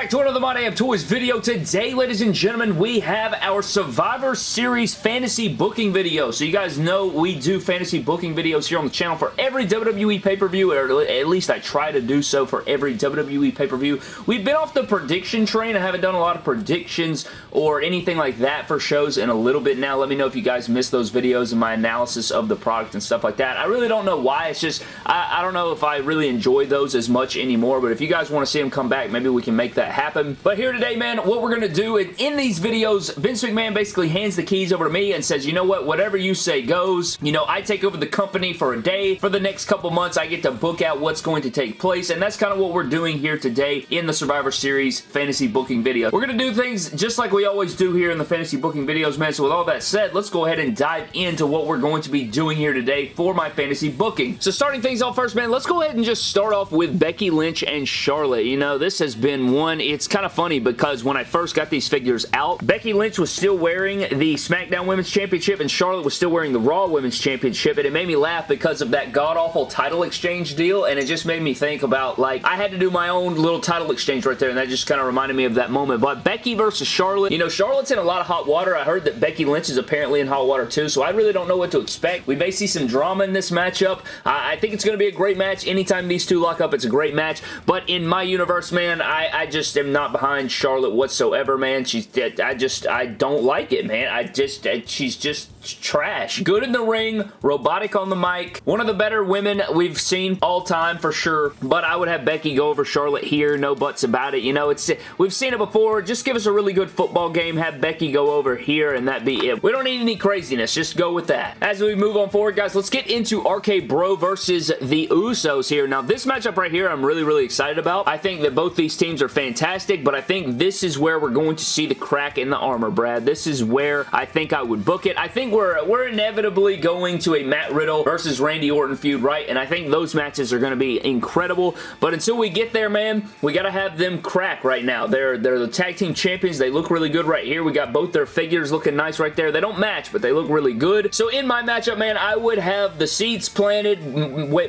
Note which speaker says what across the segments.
Speaker 1: back to another My Damn Toys video. Today, ladies and gentlemen, we have our Survivor Series fantasy booking video. So you guys know we do fantasy booking videos here on the channel for every WWE pay-per-view, or at least I try to do so for every WWE pay-per-view. We've been off the prediction train. I haven't done a lot of predictions or anything like that for shows in a little bit now. Let me know if you guys missed those videos and my analysis of the product and stuff like that. I really don't know why. It's just, I, I don't know if I really enjoy those as much anymore, but if you guys want to see them come back, maybe we can make that happen. But here today, man, what we're going to do, in these videos, Vince McMahon basically hands the keys over to me and says, you know what, whatever you say goes. You know, I take over the company for a day. For the next couple months, I get to book out what's going to take place, and that's kind of what we're doing here today in the Survivor Series fantasy booking video. We're going to do things just like we always do here in the fantasy booking videos, man. So with all that said, let's go ahead and dive into what we're going to be doing here today for my fantasy booking. So starting things off first, man, let's go ahead and just start off with Becky Lynch and Charlotte. You know, this has been one, it's kind of funny because when I first got these figures out, Becky Lynch was still wearing the SmackDown Women's Championship and Charlotte was still wearing the Raw Women's Championship and it made me laugh because of that god-awful title exchange deal and it just made me think about like I had to do my own little title exchange right there and that just kind of reminded me of that moment. But Becky versus Charlotte, you know, Charlotte's in a lot of hot water. I heard that Becky Lynch is apparently in hot water too, so I really don't know what to expect. We may see some drama in this matchup. I, I think it's going to be a great match. Anytime these two lock up, it's a great match. But in my universe, man, I, I just am not behind Charlotte whatsoever, man. She's, I just, I don't like it, man. I just, she's just trash. Good in the ring, robotic on the mic. One of the better women we've seen all time for sure, but I would have Becky go over Charlotte here, no buts about it. You know, it's we've seen it before. Just give us a really good football game, have Becky go over here, and that be it. We don't need any craziness. Just go with that. As we move on forward, guys, let's get into RK Bro versus the Usos here. Now, this matchup right here, I'm really, really excited about. I think that both these teams are fantastic, but I think this is where we're going to see the crack in the armor, Brad. This is where I think I would book it. I think we're, we're inevitably going to a Matt Riddle versus Randy Orton feud, right? And I think those matches are going to be incredible. But until we get there, man, we got to have them crack right now. They're, they're the tag team champions. They look really good right here. We got both their figures looking nice right there. They don't match, but they look really good. So in my matchup, man, I would have the seeds planted.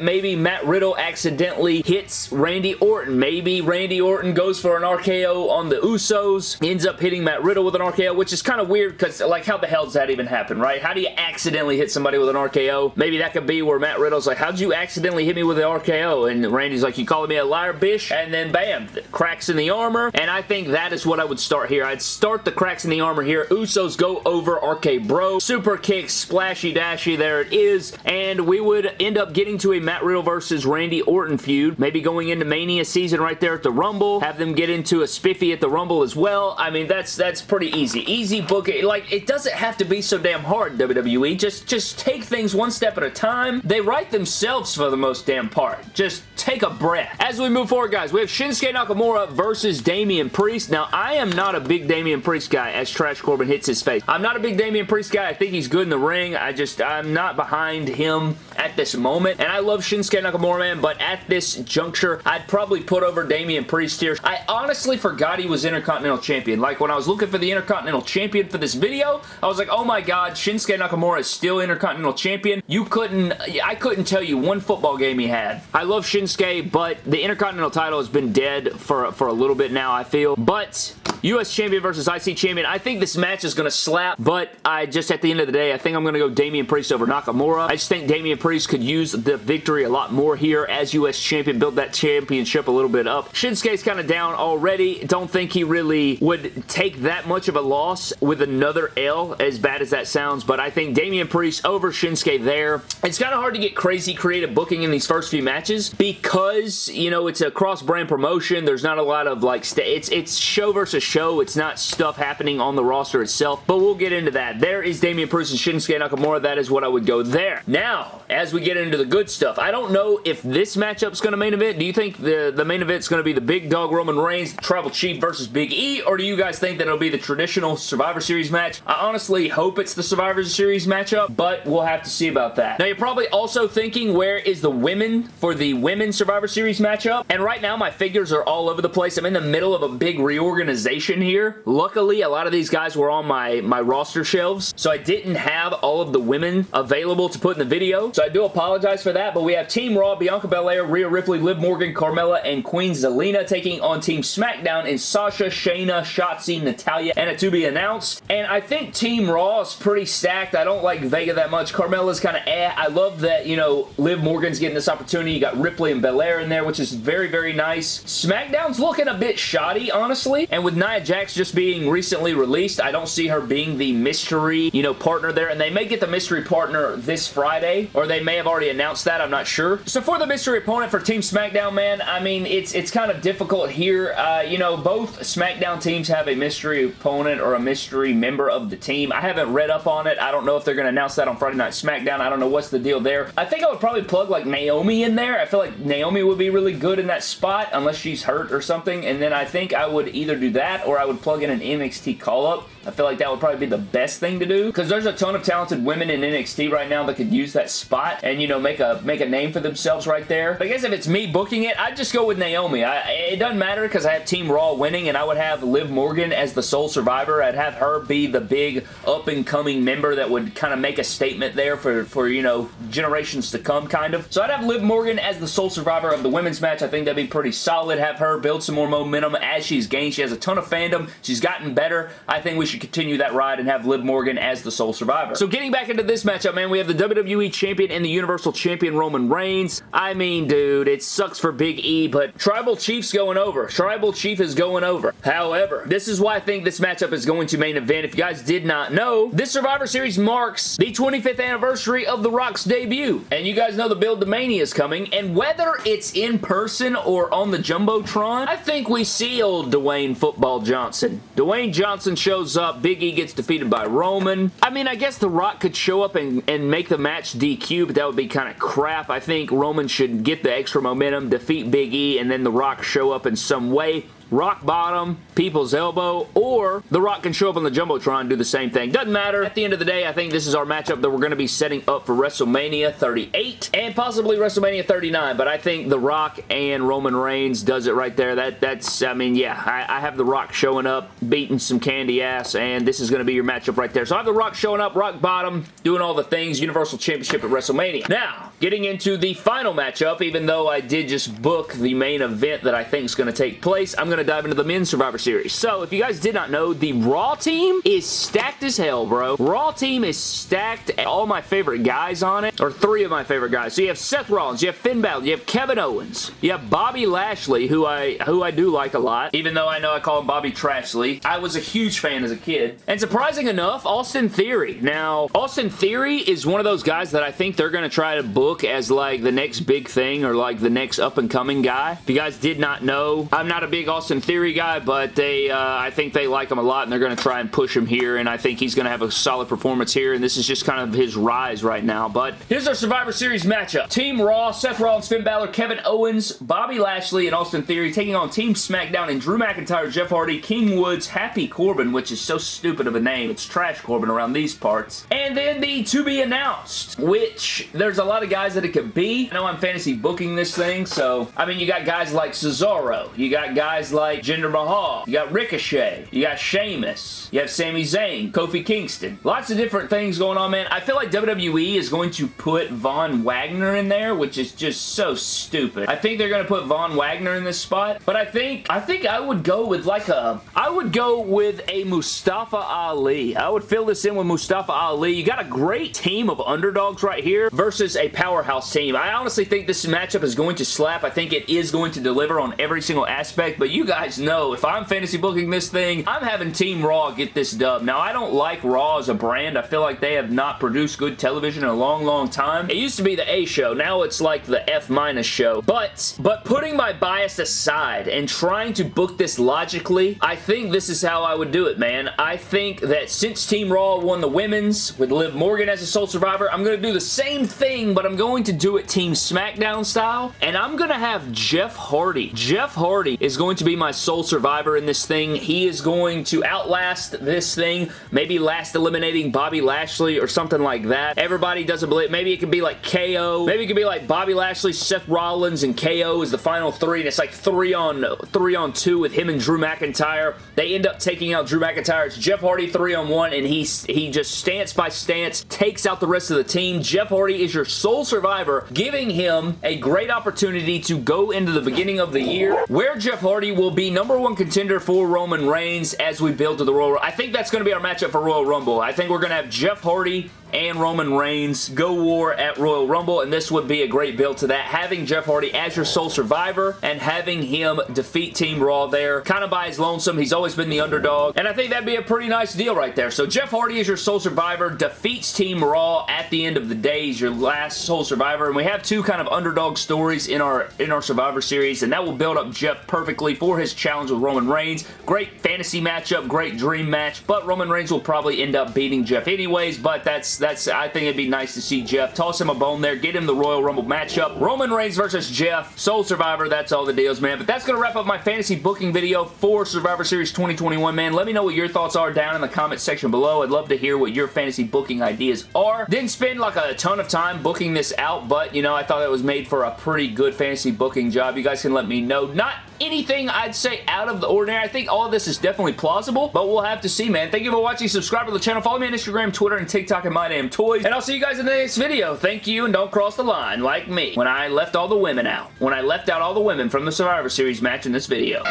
Speaker 1: Maybe Matt Riddle accidentally hits Randy Orton. Maybe Randy Orton goes for an RKO on the Usos, ends up hitting Matt Riddle with an RKO, which is kind of weird because, like, how the hell does that even happen, right? How do you accidentally hit somebody with an RKO? Maybe that could be where Matt Riddle's like, how'd you accidentally hit me with an RKO? And Randy's like, you calling me a liar, bish? And then bam, cracks in the armor. And I think that is what I would start here. I'd start the cracks in the armor here. Usos go over RK Bro. Super kick, splashy dashy, there it is. And we would end up getting to a Matt Riddle versus Randy Orton feud. Maybe going into Mania season right there at the Rumble. Have them get into a spiffy at the Rumble as well. I mean, that's that's pretty easy. Easy book it. Like, it doesn't have to be so damn hard, WWE. Just, just take things one step at a time. They write themselves for the most damn part. Just take a breath. As we move forward, guys, we have Shinsuke Nakamura versus Damian Priest. Now, I am not a big Damian Priest guy as Trash Corbin hits his face. I'm not a big Damian Priest guy. I think he's good in the ring. I just, I'm not behind him at this moment. And I love Shinsuke Nakamura, man, but at this juncture, I'd probably put over Damian Priest here. I honestly forgot he was Intercontinental Champion. Like, when I was looking for the Intercontinental Champion for this video, I was like, oh my god, Shinsuke Nakamura is still Intercontinental Champion. You couldn't, I couldn't tell you one football game he had. I love Shinsuke, but the Intercontinental title has been dead for, for a little bit now, I feel. But U.S. Champion versus IC Champion. I think this match is going to slap, but I just, at the end of the day, I think I'm going to go Damian Priest over Nakamura. I just think Damian Priest could use the victory a lot more here as U.S. Champion, build that championship a little bit up. Shinsuke's kind of down already. Don't think he really would take that much of a loss with another L, as bad as that sounds, but I think Damian Priest over Shinsuke there. It's kind of hard to get crazy creative booking in these first few matches because, you know, it's a cross-brand promotion. There's not a lot of, like, it's, it's show versus show. It's not stuff happening on the roster itself, but we'll get into that. There is Damian Priest and Shinsuke Nakamura. That is what I would go there. Now, as we get into the good stuff, I don't know if this matchup's going to main event. Do you think the, the main event's going to be the big dog Roman Reigns, Tribal Chief versus Big E, or do you guys think that it'll be the traditional Survivor Series match? I honestly hope it's the Survivor Series matchup, but we'll have to see about that. Now, you're probably also thinking, where is the women for the Women's Survivor Series matchup? And right now, my figures are all over the place. I'm in the middle of a big reorganization situation here. Luckily, a lot of these guys were on my, my roster shelves, so I didn't have all of the women available to put in the video, so I do apologize for that, but we have Team Raw, Bianca Belair, Rhea Ripley, Liv Morgan, Carmella, and Queen Zelina taking on Team SmackDown in Sasha, Shayna, Shotzi, Natalya, and a to be announced. And I think Team Raw is pretty stacked. I don't like Vega that much. Carmella's kind of eh. I love that, you know, Liv Morgan's getting this opportunity. You got Ripley and Belair in there, which is very, very nice. SmackDown's looking a bit shoddy, honestly. And with Nia Jax just being recently released, I don't see her being the mystery, you know, partner there. And they may get the mystery partner this Friday, or they may have already announced that. I'm not sure. So for the mystery opponent for Team SmackDown, man, I mean, it's it's kind of difficult here. Uh, you know, both SmackDown teams have a mystery opponent or a mystery member of the team. I haven't read up on it. I don't know if they're going to announce that on Friday Night SmackDown. I don't know what's the deal there. I think I would probably plug like Naomi in there. I feel like Naomi would be really good in that spot unless she's hurt or something. And then I think I would either do that or I would plug in an NXT call-up. I feel like that would probably be the best thing to do because there's a ton of talented women in NXT right now that could use that spot and, you know, make a make a name for themselves right there. But I guess if it's me booking it, I'd just go with Naomi. I, it doesn't matter because I have Team Raw winning and I would have Liv Morgan as the sole survivor. I'd have her be the big up-and-coming member that would kind of make a statement there for, for, you know, generations to come, kind of. So I'd have Liv Morgan as the sole survivor of the women's match. I think that'd be pretty solid. Have her build some more momentum as she's gained. She has a ton of fandom. She's gotten better. I think we should continue that ride and have Liv Morgan as the sole survivor. So getting back into this matchup, man, we have the WWE Champion and the Universal Champion Roman Reigns. I mean, dude, it sucks for Big E, but Tribal Chief's going over. Tribal Chief is going over. However, this is why I think this matchup is going to main event. If you guys did not know, this Survivor Series marks the 25th anniversary of The Rock's debut. And you guys know the Build to Mania is coming, and whether it's in person or on the Jumbotron, I think we see old Dwayne Football Johnson. Dwayne Johnson shows up, Big E gets defeated by Roman. I mean, I guess The Rock could show up and, and make the match DQ, but that would be kind of crap. I think Roman should get the extra momentum, defeat Big E, and then The Rock show up in some way rock bottom, people's elbow, or The Rock can show up on the Jumbotron and do the same thing. Doesn't matter. At the end of the day, I think this is our matchup that we're going to be setting up for WrestleMania 38 and possibly WrestleMania 39, but I think The Rock and Roman Reigns does it right there. That That's, I mean, yeah, I, I have The Rock showing up, beating some candy ass, and this is going to be your matchup right there. So I have The Rock showing up, rock bottom, doing all the things, Universal Championship at WrestleMania. Now, getting into the final matchup, even though I did just book the main event that I think is going to take place, I'm going to dive into the men's Survivor Series. So, if you guys did not know, the Raw team is stacked as hell, bro. Raw team is stacked. All my favorite guys on it, or three of my favorite guys. So, you have Seth Rollins, you have Finn Balor, you have Kevin Owens, you have Bobby Lashley, who I who I do like a lot, even though I know I call him Bobby Trashley. I was a huge fan as a kid. And surprising enough, Austin Theory. Now, Austin Theory is one of those guys that I think they're going to try to book as like the next big thing or like the next up-and-coming guy. If you guys did not know, I'm not a big Austin Theory guy, but they, uh, I think they like him a lot and they're going to try and push him here and I think he's going to have a solid performance here and this is just kind of his rise right now. But here's our Survivor Series matchup. Team Raw, Seth Rollins, Finn Balor, Kevin Owens, Bobby Lashley, and Austin Theory taking on Team SmackDown and Drew McIntyre, Jeff Hardy, King Woods, Happy Corbin, which is so stupid of a name. It's Trash Corbin around these parts. And then the to be announced, which there's a lot of guys that it could be. I know I'm fantasy booking this thing, so I mean, you got guys like Cesaro. You got guys like Jinder Mahal. You got Ricochet. You got Sheamus. You have Sami Zayn. Kofi Kingston. Lots of different things going on, man. I feel like WWE is going to put Von Wagner in there, which is just so stupid. I think they're going to put Von Wagner in this spot, but I think I think I would go with like a I would go with a Mustafa Ali. I would fill this in with Mustafa Ali. You got a great team of underdogs right here versus a powerhouse team. I honestly think this matchup is going to slap. I think it is going to deliver on every single aspect, but you guys know if I'm fantasy booking this thing, I'm having Team Raw get this dub. Now, I don't like Raw as a brand. I feel like they have not produced good television in a long, long time. It used to be the A show. Now it's like the F minus show. But, but putting my bias aside and trying to book this logically, I think this is how I would do it, man. I think that since Team Raw won the women's with Liv Morgan as a sole survivor, I'm going to do the same thing, but I'm going to do it Team SmackDown style, and I'm going to have Jeff Hardy. Jeff Hardy is going to be my sole survivor in this thing. He is going to outlast this thing, maybe last eliminating Bobby Lashley or something like that. Everybody doesn't believe, maybe it could be like KO, maybe it could be like Bobby Lashley, Seth Rollins, and KO is the final three, and it's like three on three on two with him and Drew McIntyre. They end up taking out Drew McIntyre. It's Jeff Hardy three on one, and he, he just stance by stance takes out the rest of the team. Jeff Hardy is your sole survivor, giving him a great opportunity to go into the beginning of the year where Jeff Hardy will be number one contender for Roman Reigns as we build to the Royal I think that's going to be our matchup for Royal Rumble. I think we're going to have Jeff Hardy and Roman Reigns go war at Royal Rumble, and this would be a great build to that. Having Jeff Hardy as your sole survivor and having him defeat Team Raw there, kind of by his lonesome. He's always been the underdog, and I think that'd be a pretty nice deal right there. So Jeff Hardy is your sole survivor, defeats Team Raw at the end of the day. He's your last sole survivor, and we have two kind of underdog stories in our, in our Survivor Series, and that will build up Jeff perfectly for his challenge with Roman Reigns. Great fantasy matchup, great dream match, but Roman Reigns will probably end up beating Jeff anyways, but that's that's I think it'd be nice to see Jeff. Toss him a bone there. Get him the Royal Rumble matchup. Roman Reigns versus Jeff. Soul Survivor. That's all the deals, man. But that's going to wrap up my fantasy booking video for Survivor Series 2021, man. Let me know what your thoughts are down in the comment section below. I'd love to hear what your fantasy booking ideas are. Didn't spend like a ton of time booking this out, but, you know, I thought it was made for a pretty good fantasy booking job. You guys can let me know. Not anything I'd say out of the ordinary. I think all this is definitely plausible, but we'll have to see, man. Thank you for watching. Subscribe to the channel. Follow me on Instagram, Twitter, and TikTok at My Damn Toys. And I'll see you guys in the next video. Thank you, and don't cross the line like me when I left all the women out. When I left out all the women from the Survivor Series match in this video.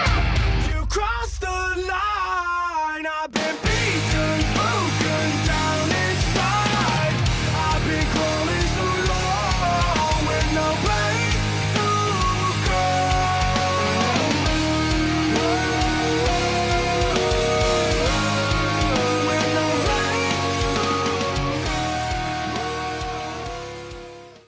Speaker 1: You crossed the line.